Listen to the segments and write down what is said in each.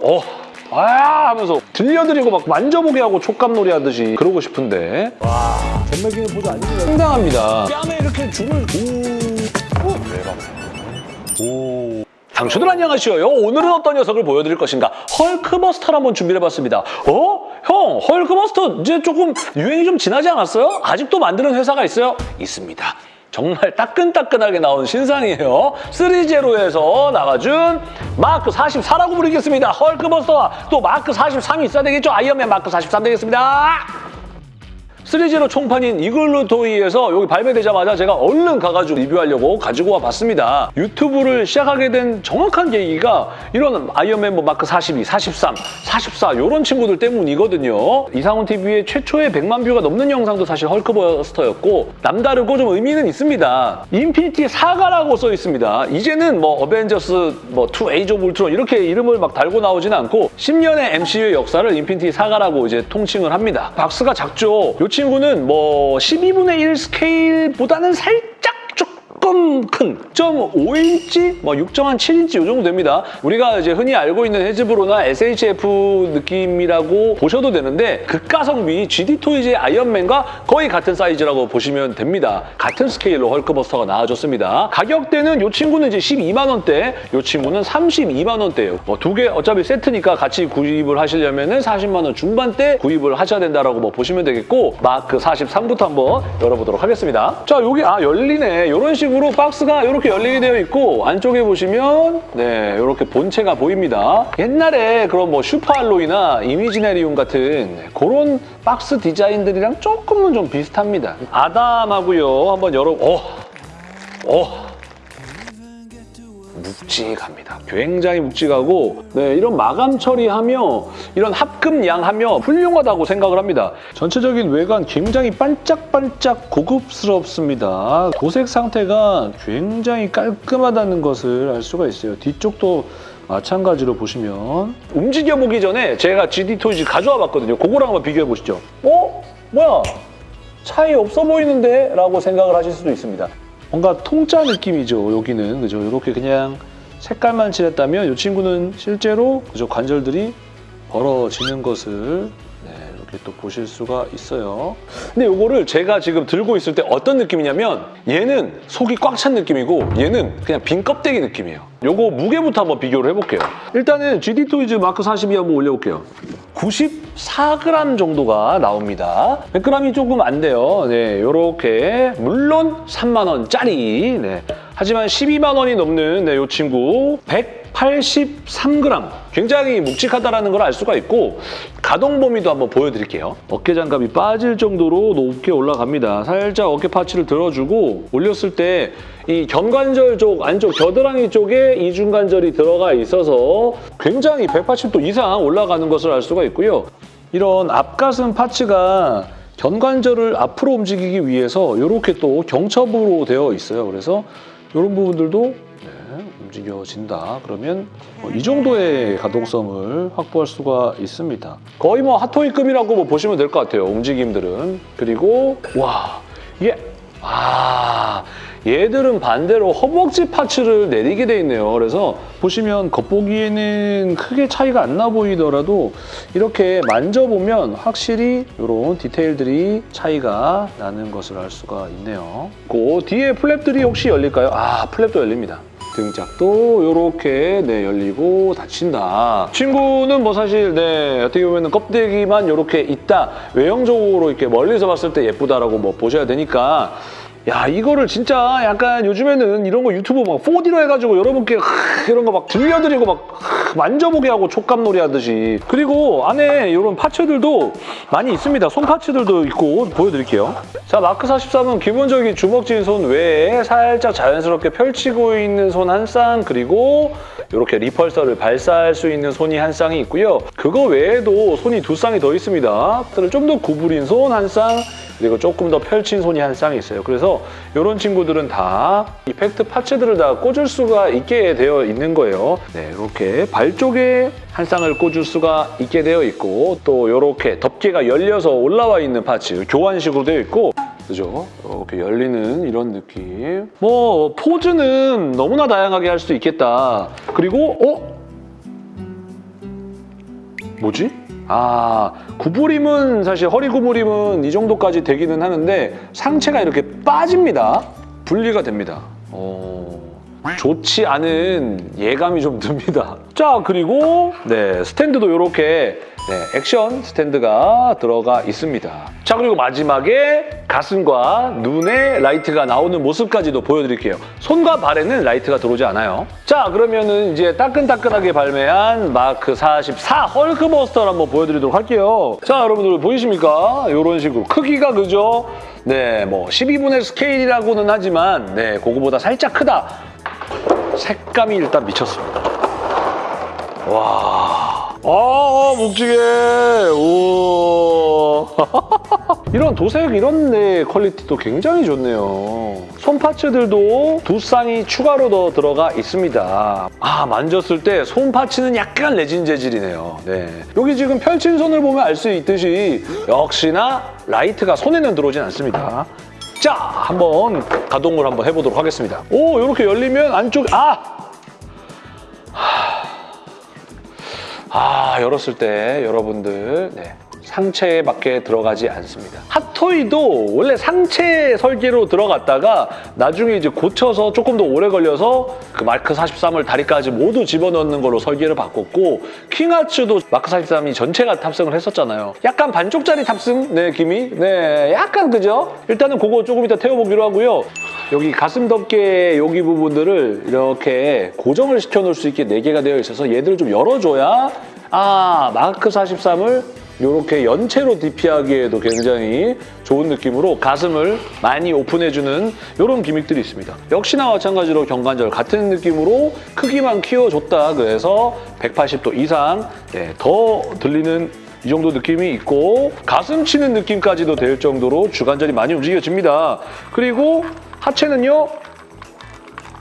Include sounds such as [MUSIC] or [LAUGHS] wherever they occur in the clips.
어, 아 하면서 들려드리고 막 만져보게 하고 촉감놀이 하듯이 그러고 싶은데 잼맥이는 보조 아닙니다. 상당합니다. 뺨에 이렇게 줄을 오, 오. 당초들 안녕하시오요. 오늘은 어떤 녀석을 보여드릴 것인가? 헐크버스터를 한번 준비해봤습니다. 어? 형, 헐크버스터 이제 조금 유행이 좀 지나지 않았어요? 아직도 만드는 회사가 있어요? 있습니다. 정말 따끈따끈하게 나온 신상이에요. 3제로에서 나와준 마크 44라고 부르겠습니다. 헐크버스터와 또 마크 43이 있어야 되겠죠? 아이언맨 마크 43 되겠습니다. threezero 총판인 이글루 토이에서 여기 발매되자마자 제가 얼른 가가지고 리뷰하려고 가지고 와봤습니다. 유튜브를 시작하게 된 정확한 계기가 이런 아이언맨 뭐 마크 42, 43, 44 이런 친구들 때문이거든요. 이상훈 TV의 최초의 100만 뷰가 넘는 영상도 사실 헐크버스터였고 남다르고 좀 의미는 있습니다. Infinity Saga라고 써 있습니다. 이제는 뭐 어벤져스 뭐 2 Age of Ultron 이렇게 이름을 막 달고 나오진 않고 10년의 MCU의 역사를 Infinity Saga라고 이제 통칭을 합니다. 박스가 작죠. 이 친구는 뭐 12분의 1 스케일보다는 살짝 조금 큰 6.5인치, 뭐 6.7인치 이 정도 됩니다. 우리가 이제 흔히 알고 있는 해즈브로나 SHF 느낌이라고 보셔도 되는데 극가성비 ZD 토이즈의 아이언맨과 거의 같은 사이즈라고 보시면 됩니다. 같은 스케일로 헐크버스터가 나와줬습니다. 가격대는 이 친구는 이제 12만 원대, 이 친구는 32만 원대예요. 뭐 두 개 어차피 세트니까 같이 구입을 하시려면 은 40만 원 중반대 구입을 하셔야 된다라고 뭐 보시면 되겠고 마크 43부터 한번 열어보도록 하겠습니다. 자 여기 아 열리네. 이런 식으로 박스가 이렇게 열리게 되어 있고 안쪽에 보시면 네 이렇게 본체가 보입니다. 옛날에 그런 뭐 슈퍼알로이나 이미지네리움 같은 그런 박스 디자인들이랑 조금은 좀 비슷합니다. 아담하고요. 한번 열어 어. 어. 묵직합니다. 굉장히 묵직하고 네, 이런 마감 처리하며 이런 합금양하며 훌륭하다고 생각을 합니다. 전체적인 외관 굉장히 반짝반짝 고급스럽습니다. 도색 상태가 굉장히 깔끔하다는 것을 알 수가 있어요. 뒤쪽도 마찬가지로 보시면 움직여 보기 전에 제가 GD 토이즈 가져와 봤거든요. 그거랑 한번 비교해 보시죠. 어? 뭐야? 차이 없어 보이는데? 라고 생각을 하실 수도 있습니다. 뭔가 통짜 느낌이죠, 여기는. 그죠? 이렇게 그냥 색깔만 칠했다면 이 친구는 실제로 그죠? 관절들이 벌어지는 것을 네, 이렇게 또 보실 수가 있어요. 근데 이거를 제가 지금 들고 있을 때 어떤 느낌이냐면 얘는 속이 꽉 찬 느낌이고 얘는 그냥 빈 껍데기 느낌이에요. 요거 무게부터 한번 비교를 해볼게요. 일단은 GD 토이즈 마크 42 한번 올려볼게요. 94g 정도가 나옵니다. 100g이 조금 안 돼요. 네, 요렇게 물론 3만 원짜리. 네. 하지만 12만 원이 넘는 네, 요 친구 183g. 굉장히 묵직하다는 걸 알 수가 있고 가동 범위도 한번 보여드릴게요. 어깨 장갑이 빠질 정도로 높게 올라갑니다. 살짝 어깨 파츠를 들어주고 올렸을 때 이 견관절 쪽 안쪽 겨드랑이 쪽에 이중관절이 들어가 있어서 굉장히 180도 이상 올라가는 것을 알 수가 있고요. 이런 앞가슴 파츠가 견관절을 앞으로 움직이기 위해서 이렇게 또 경첩으로 되어 있어요. 그래서 이런 부분들도 네, 움직여진다. 그러면 뭐 이 정도의 가동성을 확보할 수가 있습니다. 거의 뭐 핫토이급이라고 뭐 보시면 될 것 같아요. 움직임들은. 그리고 와 이게 아 얘들은 반대로 허벅지 파츠를 내리게 돼 있네요. 그래서 보시면 겉보기에는 크게 차이가 안 나 보이더라도 이렇게 만져보면 확실히 이런 디테일들이 차이가 나는 것을 알 수가 있네요. 그 뒤에 플랩들이 혹시 열릴까요? 아 플랩도 열립니다. 등짝도 이렇게 네, 열리고 닫힌다. 친구는 뭐 사실 네, 어떻게 보면 껍데기만 이렇게 있다. 외형적으로 이렇게 멀리서 봤을 때 예쁘다라고 뭐 보셔야 되니까 야 이거를 진짜 약간 요즘에는 이런 거 유튜브 막 4D로 해가지고 여러분께 하, 이런 거 막 들려드리고 막 하, 만져보게 하고 촉감놀이 하듯이 그리고 안에 이런 파츠들도 많이 있습니다. 손 파츠들도 있고 보여드릴게요. 자 마크 43은 기본적인 주먹진 손 외에 살짝 자연스럽게 펼치고 있는 손 한 쌍 그리고 이렇게 리펄서를 발사할 수 있는 손이 한 쌍이 있고요. 그거 외에도 손이 두 쌍이 더 있습니다. 좀 더 구부린 손 한 쌍, 그리고 조금 더 펼친 손이 한 쌍이 있어요. 그래서 이런 친구들은 다 이펙트 파츠들을 다 꽂을 수가 있게 되어 있는 거예요. 네, 이렇게 발 쪽에 한 쌍을 꽂을 수가 있게 되어 있고 또 이렇게 덮개가 열려서 올라와 있는 파츠 교환식으로 되어 있고 그죠? 이렇게 열리는 이런 느낌. 뭐 포즈는 너무나 다양하게 할 수 있겠다. 그리고 어? 뭐지? 아, 구부림은 사실 허리 구부림은 이 정도까지 되기는 하는데 상체가 이렇게 빠집니다. 분리가 됩니다. 어, 좋지 않은 예감이 좀 듭니다. 자, 그리고 네, 스탠드도 이렇게 네, 액션 스탠드가 들어가 있습니다. 자, 그리고 마지막에 가슴과 눈에 라이트가 나오는 모습까지도 보여드릴게요. 손과 발에는 라이트가 들어오지 않아요. 자, 그러면은 이제 따끈따끈하게 발매한 마크 44 헐크버스터를 한번 보여드리도록 할게요. 자, 여러분들 보이십니까? 이런 식으로 크기가 그죠? 네, 뭐 12분의 스케일이라고는 하지만 네, 그거보다 살짝 크다. 색감이 일단 미쳤습니다. 와. 아, 묵직해. 우와. [LAUGHS] 이런 도색 이런 네 퀄리티도 굉장히 좋네요. 손 parts들도 두 쌍이 추가로 더 들어가 있습니다. 아, 만졌을 때 손 parts는 약간 레진 재질이네요. 네. 여기 지금 펼친 손을 보면 알 수 있듯이 역시나 라이트가 손에는 들어오진 않습니다. 자, 한번 가동을 한번 해보도록 하겠습니다. 오, 이렇게 열리면 안쪽 아! 아, 열었을 때 여러분들 네, 상체에 맞게 들어가지 않습니다. 핫토이도 원래 상체 설계로 들어갔다가 나중에 이제 고쳐서 조금 더 오래 걸려서 그 마크 43을 다리까지 모두 집어넣는 걸로 설계를 바꿨고 킹하츠도 마크 43이 전체가 탑승을 했었잖아요. 약간 반쪽짜리 탑승 느낌이 네, 약간 그죠? 일단은 그거 조금 이따 태워보기로 하고요. 여기 가슴 덮개 여기 부분들을 이렇게 고정을 시켜놓을 수 있게 4개가 되어 있어서 얘들을 좀 열어줘야 아 마크 43을 이렇게 연체로 DP하기에도 굉장히 좋은 느낌으로 가슴을 많이 오픈해주는 이런 기믹들이 있습니다. 역시나 마찬가지로 경관절 같은 느낌으로 크기만 키워줬다 그래서 180도 이상 네, 더 들리는 이 정도 느낌이 있고 가슴 치는 느낌까지도 될 정도로 주관절이 많이 움직여집니다. 그리고 하체는요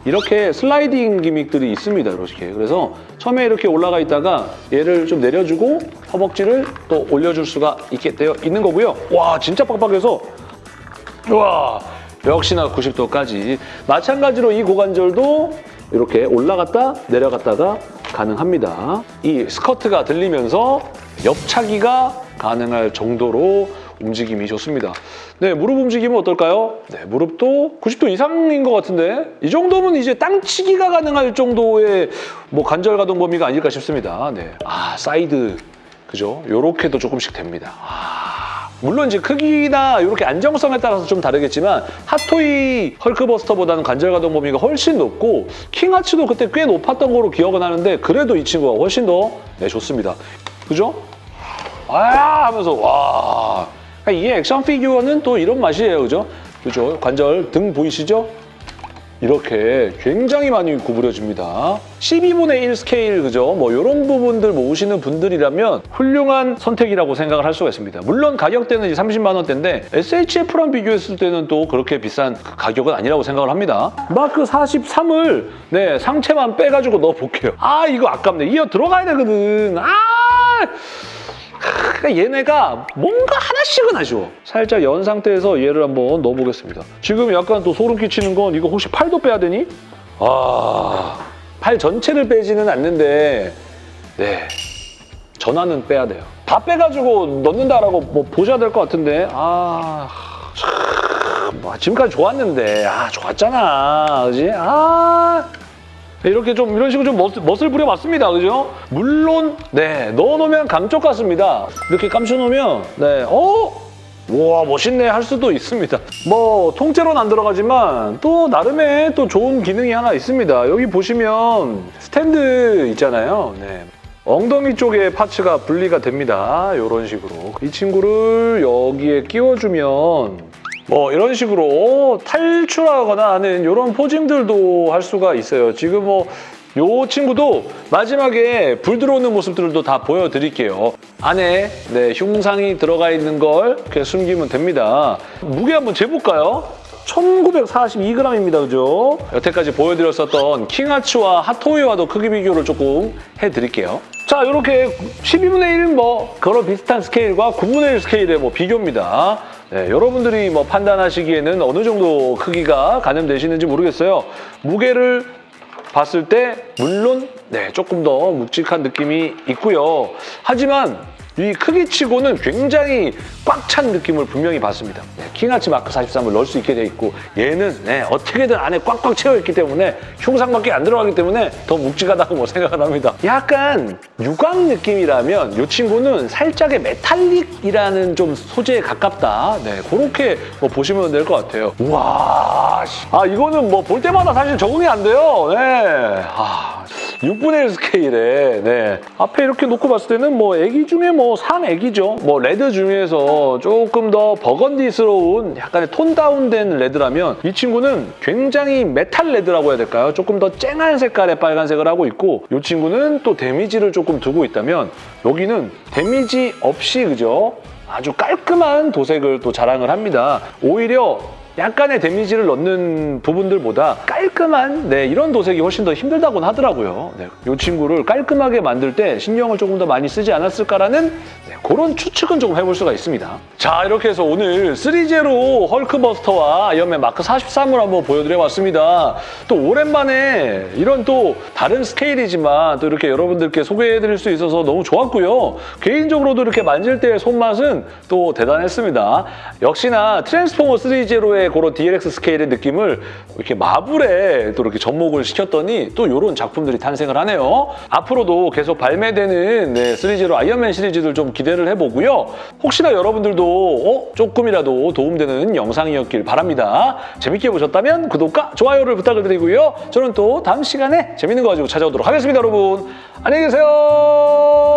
이렇게 슬라이딩 기믹들이 있습니다. 이렇게. 그래서 처음에 이렇게 올라가 있다가 얘를 좀 내려주고 허벅지를 또 올려줄 수가 있게 되어 있는 거고요. 와 진짜 빡빡해서 와 역시나 90도까지 마찬가지로 이 고관절도 이렇게 올라갔다 내려갔다가 가능합니다. 이 스커트가 들리면서 옆차기가 가능할 정도로 움직임이 좋습니다. 네, 무릎 움직임은 어떨까요? 네, 무릎도 90도 이상인 것 같은데 이 정도면 이제 땅치기가 가능할 정도의 뭐 관절 가동 범위가 아닐까 싶습니다. 네, 아 사이드 그죠? 요렇게도 조금씩 됩니다. 아, 물론 이제 크기나 이렇게 안정성에 따라서 좀 다르겠지만 핫토이 헐크버스터보다는 관절 가동 범위가 훨씬 높고 킹아츠도 그때 꽤 높았던 거로 기억은 하는데 그래도 이 친구가 훨씬 더 네, 좋습니다. 그죠? 아 하면서 와 이게 액션 피규어는 또 이런 맛이에요, 그죠? 그죠? 관절 등 보이시죠? 이렇게 굉장히 많이 구부려집니다. 12분의 1 스케일, 그죠? 뭐 이런 부분들 모으시는 분들이라면 훌륭한 선택이라고 생각을 할 수가 있습니다. 물론 가격대는 이제 30만 원대인데 SHF랑 비교했을 때는 또 그렇게 비싼 그 가격은 아니라고 생각을 합니다. 마크 43을 네 상체만 빼가지고 넣어볼게요. 아 이거 아깝네. 이어 들어가야 되거든. 아 그러니까 얘네가 뭔가 하나씩은 아쉬워. 살짝 연 상태에서 얘를 한번 넣어보겠습니다. 지금 약간 또 소름 끼치는 건 이거 혹시 팔도 빼야 되니? 아, 팔 전체를 빼지는 않는데 네, 전화는 빼야 돼요. 다 빼가지고 넣는다라고 뭐 보셔야 될 것 같은데 아... 참, 뭐 지금까지 좋았는데 아 좋았잖아 그지? 아... 이렇게 좀 이런 식으로 좀 멋, 멋을 부려봤습니다. 그죠? 물론 네 넣어놓으면 감쪽 같습니다. 이렇게 감춰놓으면 네 어? 와 멋있네 할 수도 있습니다. 뭐 통째로는 안 들어가지만 또 나름의 또 좋은 기능이 하나 있습니다. 여기 보시면 스탠드 있잖아요. 네. 엉덩이 쪽에 파츠가 분리가 됩니다. 이런 식으로. 이 친구를 여기에 끼워주면 뭐 이런 식으로 탈출하거나 하는 이런 포징들도 할 수가 있어요. 지금 뭐요 친구도 마지막에 불 들어오는 모습들도 다 보여드릴게요. 안에 네, 흉상이 들어가 있는 걸 이렇게 숨기면 됩니다. 무게 한번 재볼까요? 1942g입니다, 그죠? 여태까지 보여드렸었던 킹하츠와 핫토이와도 크기 비교를 조금 해드릴게요. 자, 이렇게 12분의 1, 뭐 그런 비슷한 스케일과 9분의 1 스케일의 뭐 비교입니다. 네, 여러분들이 뭐 판단하시기에는 어느 정도 크기가 가늠되시는지 모르겠어요. 무게를 봤을 때 물론 네, 조금 더 묵직한 느낌이 있고요. 하지만 이 크기치고는 굉장히 꽉 찬 느낌을 분명히 받습니다. 네, 킹아치 마크 43을 넣을 수 있게 돼 있고 얘는 네, 어떻게든 안에 꽉꽉 채워 있기 때문에 흉상밖에 안 들어가기 때문에 더 묵직하다고 [LAUGHS] 뭐 생각을 합니다. 약간 유광 느낌이라면 이 친구는 살짝의 메탈릭이라는 좀 소재에 가깝다. 네, 그렇게 뭐 보시면 될 것 같아요. 우와, 씨. 아 이거는 뭐 볼 때마다 사실 적응이 안 돼요. 네, 아, 6분의 1 스케일에 네. 앞에 이렇게 놓고 봤을 때는 뭐 애기 중에 뭐 상애기죠. 뭐 레드 중에서 조금 더 버건디스러운 약간의 tone down된 레드라면 이 친구는 굉장히 메탈 레드라고 해야 될까요? 조금 더 쨍한 색깔의 빨간색을 하고 있고 이 친구는 또 데미지를 조금 두고 있다면 여기는 데미지 없이 그죠? 아주 깔끔한 도색을 또 자랑을 합니다. 오히려 약간의 데미지를 넣는 부분들보다 깔끔한 네, 이런 도색이 훨씬 더 힘들다고는 하더라고요. 네, 이 친구를 깔끔하게 만들 때 신경을 조금 더 많이 쓰지 않았을까라는 네, 그런 추측은 조금 해볼 수가 있습니다. 자 이렇게 해서 오늘 3제로 헐크버스터와 아이언맨 마크 43을 한번 보여드려봤습니다. 또 오랜만에 이런 또 다른 스케일이지만 또 이렇게 여러분들께 소개해드릴 수 있어서 너무 좋았고요. 개인적으로도 이렇게 만질 때의 손맛은 또 대단했습니다. 역시나 트랜스포머 3제로의 그런 DLX 스케일의 느낌을 이렇게 마블에 또 이렇게 접목을 시켰더니 또 이런 작품들이 탄생을 하네요. 앞으로도 계속 발매되는 네, 3제로 아이언맨 시리즈들 좀 기대를 해보고요. 혹시나 여러분들도 어? 조금이라도 도움되는 영상이었길 바랍니다. 재밌게 보셨다면 구독과 좋아요를 부탁을 드리고요. 저는 또 다음 시간에 재밌는 거 가지고 찾아오도록 하겠습니다, 여러분. 안녕히 계세요.